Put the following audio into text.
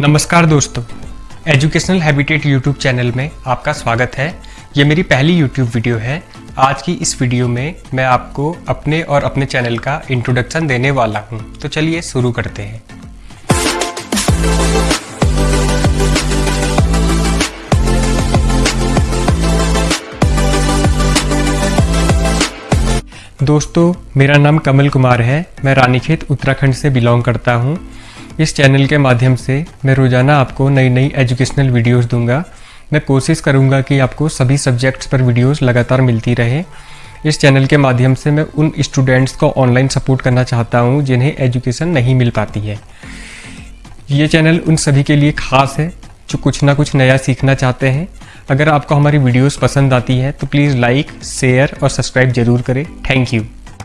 नमस्कार दोस्तों educational habitat YouTube channel में आपका स्वागत है। ये मेरी पहली यूट्यूब वीडियो है। आज की इस वीडियो में मैं आपको अपने और अपने चैनल का इंट्रोडक्शन देने वाला हूँ। तो चलिए शुरू करते हैं। दोस्तों, मेरा नाम कमल कुमार है। मैं रानीखेत, उत्तराखंड से बिलोंग करता हूँ। इस चैनल के माध्यम से मैं रोज़ाना आपको नई नई एजुकेशनल वीडियोस दूँगा। मैं कोशिश करूँगा कि आपको सभी सब्जेक्ट्स पर वीडियोस लगातार मिलती रहे। इस चैनल के माध्यम से मैं उन स्टूडेंट्स को ऑनलाइन सपोर्ट करना चाहता हूँ जिन्हें एजुकेशन नहीं मिल पाती है। ये चैनल उन सभी के लिए खास है जो कुछ ना कुछ नया सीखना चाहते हैं। अगर आपको हमारी वीडियोस पसंद आती है तो प्लीज़ लाइक, शेयर और सब्सक्राइब ज़रूर करें। Thank you.